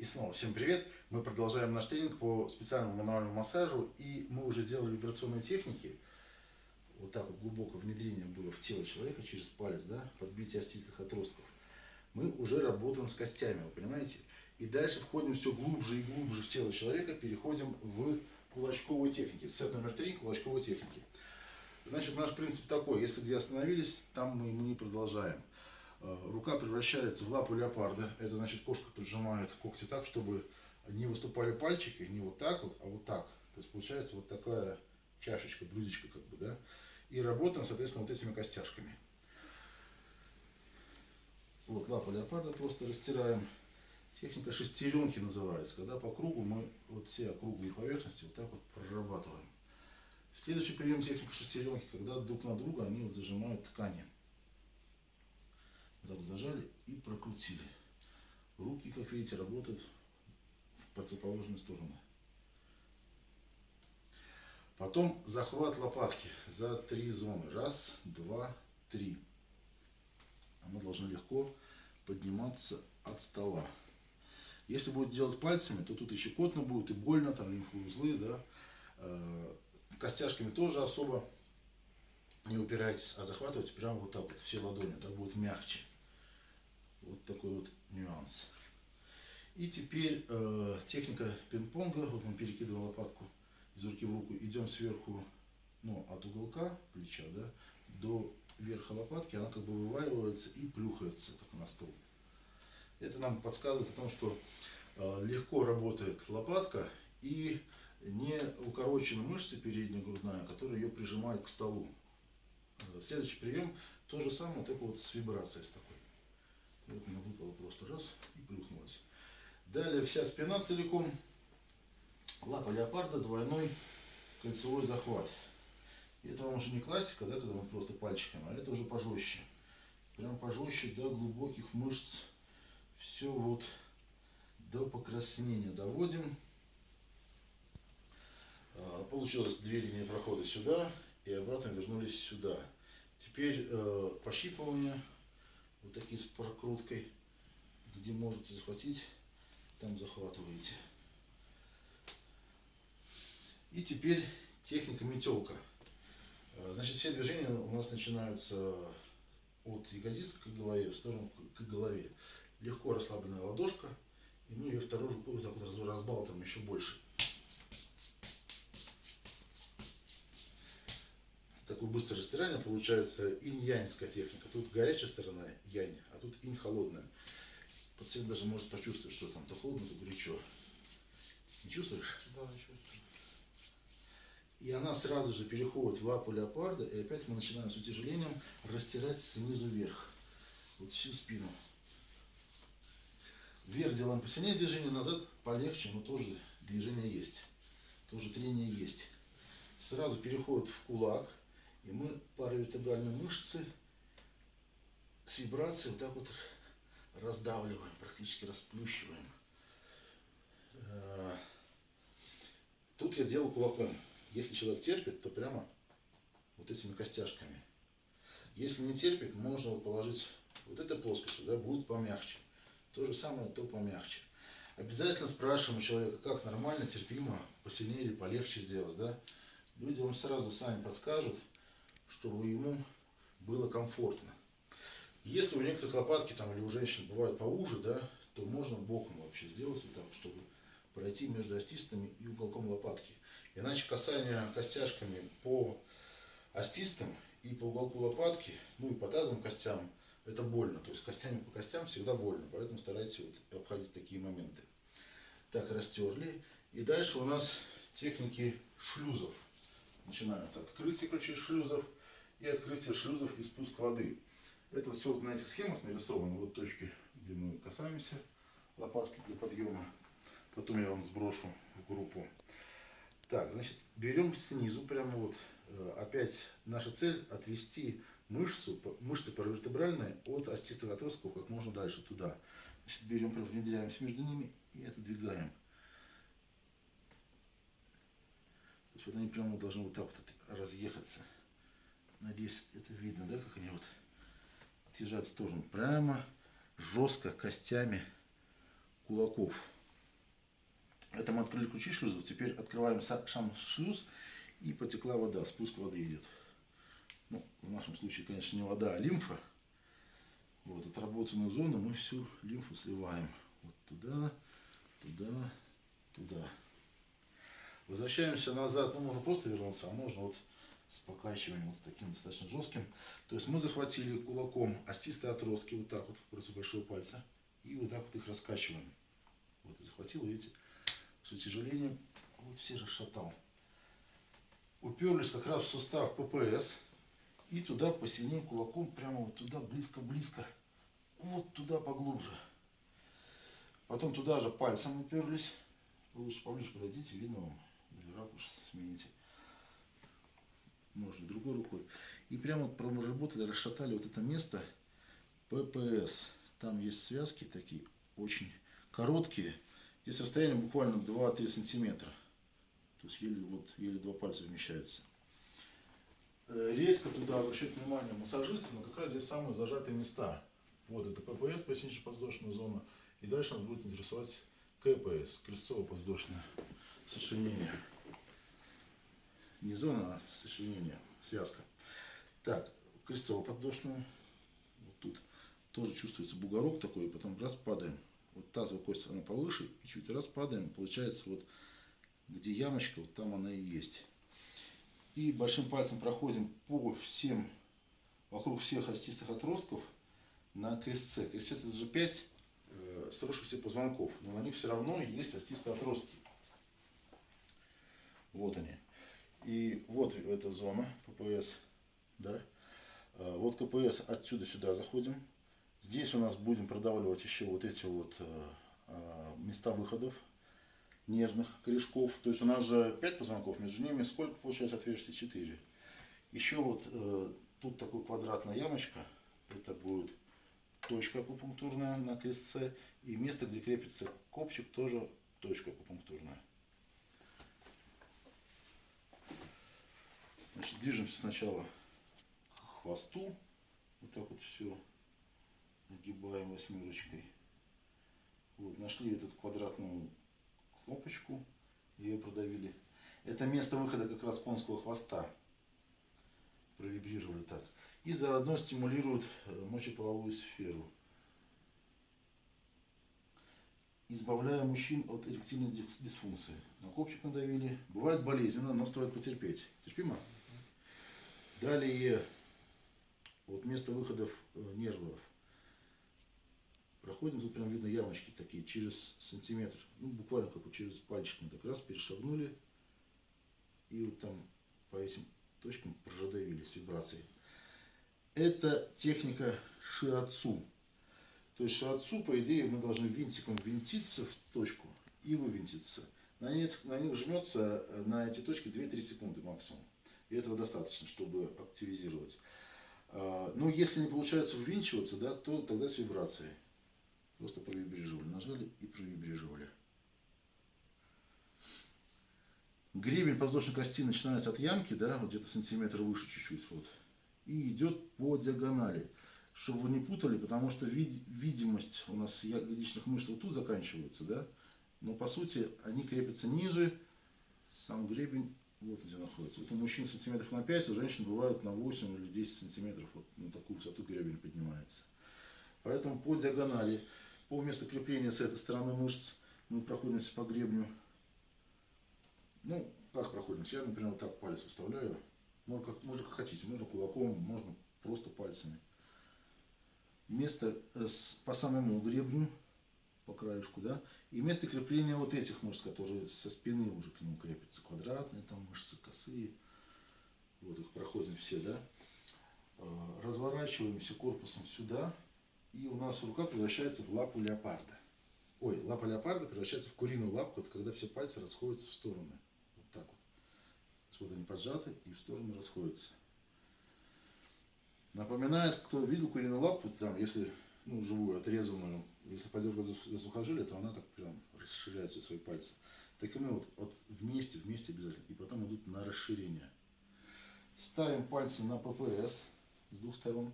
И снова всем привет! Мы продолжаем наш тренинг по специальному мануальному массажу. И мы уже сделали вибрационные техники. Вот так вот глубокое внедрение было в тело человека через палец, да, подбитие остистых отростков. Мы уже работаем с костями, вы понимаете? И дальше входим все глубже и глубже в тело человека, переходим в кулачковые техники. Сет номер три – кулачковые техники. Значит, наш принцип такой, если где остановились, там мы, мы не продолжаем. Э, рука превращается в лапу леопарда. Это значит, кошка поджимает когти так, чтобы не выступали пальчики, не вот так вот, а вот так. То есть получается вот такая чашечка, блюдечко как бы, да. И работаем, соответственно, вот этими костяшками. Вот лапа леопарда просто растираем. Техника шестеренки называется, когда по кругу мы вот все округлые поверхности вот так вот прорабатываем. Следующий прием техника шестеренки, когда друг на друга они вот зажимают ткани. Так зажали и прокрутили. Руки, как видите, работают в противоположную сторону. Потом захват лопатки за три зоны. Раз, два, три. Она должна легко подниматься от стола. Если будет делать пальцами, то тут и щекотно будет, и больно, там лимфоузлы, да. Э, костяшками тоже особо не упирайтесь, а захватывайте прямо вот так вот, все ладони, так будет мягче. Вот такой вот нюанс. И теперь э, техника пинг-понга. Вот мы перекидываем лопатку из руки в руку. Идем сверху, ну, от уголка плеча, да, до верха лопатки. Она как бы вываливается и плюхается так на стол. Это нам подсказывает о том, что э, легко работает лопатка и не укорочены мышцы передняя грудная, которая ее прижимает к столу. Э, следующий прием то же самое, только вот с вибрацией с такой. Вот она выпала просто раз и плюхнулась. Далее вся спина целиком. Лапа леопарда, двойной кольцевой захват. И это вам уже не классика, да, когда мы просто пальчиками, а это уже пожестче. Прям пожестче до глубоких мышц. Все вот до покраснения доводим. А, получилось две линии прохода сюда и обратно вернулись сюда. Теперь э, пощипывание вот такие с прокруткой, где можете захватить, там захватываете. И теперь техника метелка. А, значит, все движения у нас начинаются от ягодиц к голове, в сторону к голове. Легко расслабленная ладошка, и мы ее второй рукой вот так вот разбалтываем еще больше. Такое быстрое растирание, получается инь-яньская техника. Тут горячая сторона янь, а тут инь холодная. Пациент даже может почувствовать, что там то холодно, то горячо. Не чувствуешь? Да, чувствую. И она сразу же переходит в лапу леопарда, и опять мы начинаем с утяжелением растирать снизу вверх. Вот всю спину. Вверх делаем посильнее движение, назад полегче, но тоже движение есть. Тоже трение есть. Сразу переходит в кулак. И мы паравертебральные мышцы с вибрацией вот так вот раздавливаем, практически расплющиваем. Э, тут я делаю кулаком. Если человек терпит, то прямо вот этими костяшками. Если не терпит, можно положить вот этой плоскостью, да, будет помягче. То же самое, то помягче. Обязательно спрашиваем у человека, как нормально, терпимо, посильнее или полегче сделать, да. Люди вам сразу сами подскажут, чтобы ему было комфортно. Если у некоторых лопатки там или у женщин бывают поуже, да, то можно боком вообще сделать вот так, чтобы пройти между остистами и уголком лопатки. Иначе касание костяшками по остистам и по уголку лопатки, ну и по тазовым костям, это больно. То есть костями по костям всегда больно, поэтому старайтесь вот обходить такие моменты. Так, растерли. И дальше у нас техники шлюзов. Начинаются открытие ключей шлюзов и открытие шлюзов и спуск воды. Это все вот на этих схемах нарисовано. Вот точки, где мы касаемся лопатки для подъема. Потом я вам сброшу в группу. Так, значит, берем снизу, прямо вот, э, опять наша цель отвести мышцу, мышцы паравертебральные от остистых отростков как можно дальше туда. Значит, берем, внедряемся между ними и отодвигаем. То есть вот они прямо должны вот так вот разъехаться. Надеюсь, это видно, да, как они вот отъезжают в сторону. Прямо, жестко, костями кулаков. Это мы открыли ключи шлюзов. Теперь открываем сам шлюз и потекла вода. Спуск воды идет. Ну, в нашем случае, конечно, не вода, а лимфа. Вот, отработанную зону мы всю лимфу сливаем. Вот туда, туда, туда. Возвращаемся назад. Ну, можно просто вернуться, а можно вот с покачиванием, вот таким достаточно жестким. То есть мы захватили кулаком остистые отростки, вот так вот, против большого пальца. И вот так вот их раскачиваем. Вот, и захватил, видите, с утяжелением вот все расшатал. Уперлись как раз в сустав ППС. И туда посильнее кулаком, прямо вот туда, близко-близко. Вот туда поглубже. Потом туда же пальцем уперлись. Вы лучше поближе подойдите, видно вам. Или ракурс смените. Можно другой рукой. И прямо вот проработали, расшатали вот это место ППС. Там есть связки такие, очень короткие. Здесь расстояние буквально 2-3 сантиметра. То есть еле, вот, еле два пальца вмещаются. Э, редко туда обращают внимание массажисты, но как раз здесь самые зажатые места. Вот это ППС, пояснично-подвздошная зона. И дальше нас будет интересовать КПС, крестцово-подвздошное сочленение. Не зона, а сочленение, связка. Так, крестцово-подвздошную. Вот тут тоже чувствуется бугорок такой, и потом раз падаем. Вот тазовая кость, она повыше, и чуть раз падаем, получается вот где ямочка, вот там она и есть. И большим пальцем проходим по всем, вокруг всех остистых отростков на крестце. Крестец это же 5 э, сросшихся позвонков, но на них все равно есть остистые отростки. Вот они. И вот эта зона ППС. Да? А, вот КПС отсюда сюда заходим. Здесь у нас будем продавливать еще вот эти вот э, а, места выходов нервных корешков. То есть у нас же 5 позвонков, между ними сколько получается отверстий? 4. Еще вот э, тут такой квадратная ямочка. Это будет точка акупунктурная на крестце. И место, где крепится копчик, тоже точка акупунктурная. Значит, движемся сначала к хвосту. Вот так вот все нагибаем восьмерочкой. Вот, нашли эту квадратную кнопочку, ее продавили. Это место выхода как раз конского хвоста. Провибрировали так. И заодно стимулируют э, мочеполовую сферу. Избавляя мужчин от эректильной дисфункции. На копчик надавили. Бывает болезненно, но стоит потерпеть. Терпимо? Далее, вот место выходов э, нервов проходим, тут прям видно ямочки такие, через сантиметр, ну буквально как вот через пальчик мы так раз перешагнули, и вот там по этим точкам прожадавились вибрации. Это техника шиатсу. То есть шиатсу, по идее, мы должны винтиком винтиться в точку и вывинтиться. На них, на них жмется на эти точки 2-3 секунды максимум. И этого достаточно, чтобы активизировать. А, но если не получается ввинчиваться, да, то тогда с вибрацией. Просто провибрировали. Нажали и провибрировали. Гребень подвздошной кости начинается от ямки, да, вот где-то сантиметр выше чуть-чуть, вот, и идет по диагонали, чтобы вы не путали, потому что вид видимость у нас ягодичных мышц вот тут заканчивается, да, но по сути они крепятся ниже, сам гребень вот где находится. Вот у мужчин сантиметров на 5, у женщин бывает на 8 или 10 сантиметров, вот на такую высоту гребень поднимается. Поэтому по диагонали по месту крепления с этой стороны мышц мы проходимся по гребню. Ну, как проходимся? Я, например, вот так палец вставляю. Можно как, можно как хотите, можно кулаком, можно просто пальцами. Место э, по самому гребню, по краешку, да, и место крепления вот этих мышц, которые со спины уже к нему крепятся. Квадратные там мышцы, косые. Вот их проходим все, да. Э, разворачиваемся корпусом сюда и у нас рука превращается в лапу леопарда. Ой, лапа леопарда превращается в куриную лапку, это когда все пальцы расходятся в стороны. Вот так вот. Вот они поджаты и в стороны расходятся. Напоминает, кто видел куриную лапу, там, если, ну, живую, отрезанную, если подергать за, сухожилие, то она так прям расширяет все свои пальцы. Так и мы вот, вот вместе, вместе обязательно, и потом идут на расширение. Ставим пальцы на ППС с двух сторон.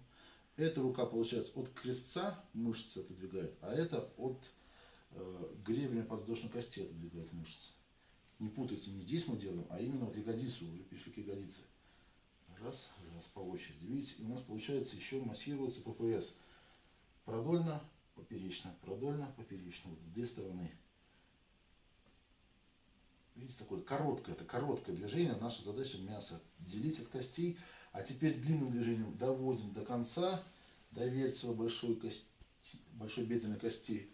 Эта рука, получается, от крестца мышцы отодвигает, а это от э, гребень подвздошной кости отодвигает мышцы. Не путайте, не здесь мы делаем, а именно вот ягодицу, уже пришли к ягодице. Раз, раз, по очереди. Видите, у нас получается еще массируется ППС. Продольно, поперечно, продольно, поперечно. Вот две стороны. Видите, такое короткое, это короткое движение. Наша задача мясо делить от костей. А теперь длинным движением доводим до конца, до верцева большой, кости, большой бедренной кости.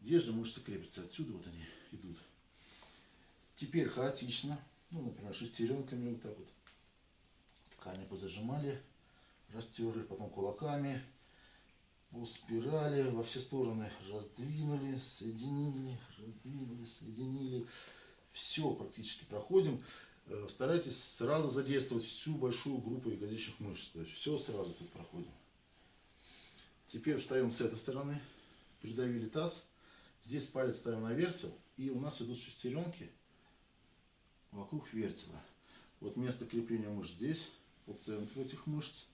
Где же мышцы крепятся? Отсюда вот они идут. Теперь хаотично, ну, например, шестеренками вот так вот. Ткани позажимали, растерли, потом кулаками, по спирали во все стороны раздвинули, соединили, раздвинули, соединили. Все практически проходим. Э, старайтесь сразу задействовать всю большую группу ягодичных мышц. То есть все сразу тут проходим. Теперь встаем с этой стороны, придавили таз. Здесь палец ставим на верцел. И у нас идут шестеренки вокруг вертела. Вот место крепления мышц здесь, по центру этих мышц.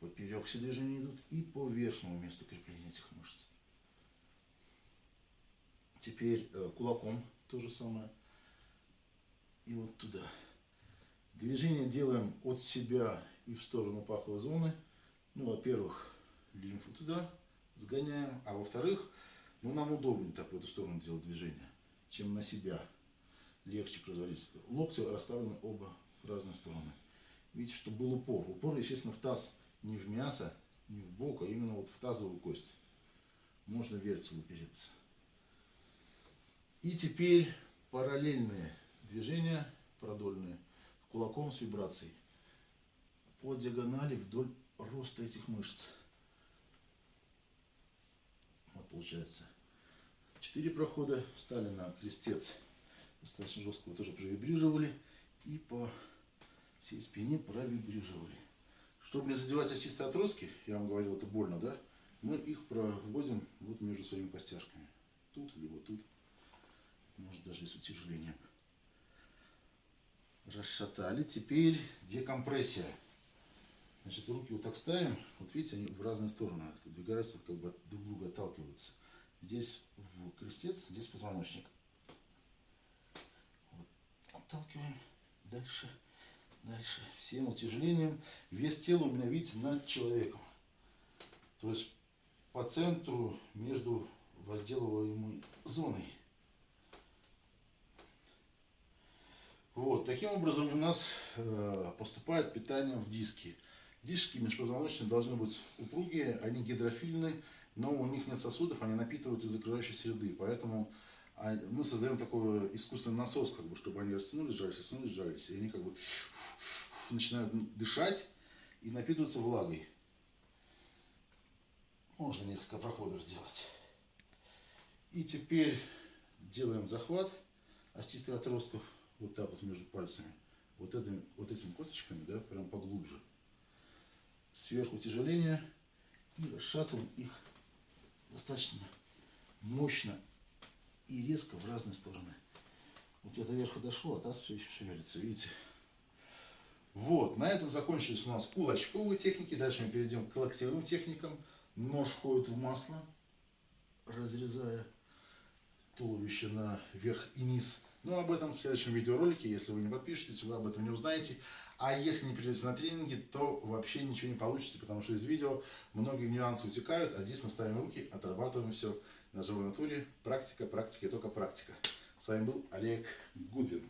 Поперек все движения идут и по верхнему месту крепления этих мышц. Теперь э, кулаком то же самое. И вот туда. Движение делаем от себя и в сторону паховой зоны. Ну, во-первых, лимфу туда сгоняем, а во-вторых, ну, нам удобнее так в эту сторону делать движение, чем на себя. Легче производить. Локти расставлены оба в разные стороны. Видите, чтобы был упор. Упор, естественно, в таз не в мясо, не в бок, а именно вот в тазовую кость. Можно вертел упереться. И теперь параллельные движения, продольные, кулаком с вибрацией. По диагонали вдоль роста этих мышц. Вот получается. Четыре прохода. Встали на крестец. Достаточно жестко тоже провибрировали. И по всей спине провибрировали. Чтобы не задевать осистые отростки, я вам говорил, это больно, да? Мы их проводим вот между своими костяшками. Тут или вот тут. Может даже и с утяжелением. Расшатали. Теперь декомпрессия. Значит, руки вот так ставим. Вот видите, они в разные стороны двигаются, как бы друг друга отталкиваются. Здесь в крестец, здесь позвоночник. Вот. Отталкиваем. Дальше. Дальше. Всем утяжелением. Вес тела у меня, видите, над человеком. То есть по центру между возделываемой зоной. Вот, таким образом у нас э, поступает питание в диски. Диски межпозвоночные должны быть упругие, они гидрофильны, но у них нет сосудов, они напитываются из закрывающей среды. Поэтому мы создаем такой искусственный насос, как бы, чтобы они растянулись, жались, растянулись, жались. И они как бы начинают дышать и напитываются влагой. Можно несколько проходов сделать. И теперь делаем захват остистых отростков вот так вот между пальцами. Вот, этими, вот этими косточками, да, прям поглубже. Сверху тяжеление и расшатываем их достаточно мощно и резко в разные стороны. Вот это вверху дошло, а таз все еще шевелится, видите? Вот, на этом закончились у нас кулачковые техники. Дальше мы перейдем к локтевым техникам. Нож входит в масло, разрезая туловище на верх и низ. Но об этом в следующем видеоролике, если вы не подпишетесь, вы об этом не узнаете. А если не придете на тренинги, то вообще ничего не получится, потому что из видео многие нюансы утекают, а здесь мы ставим руки, отрабатываем все на живой натуре. Практика, практика, только практика. С вами был Олег Гудвин.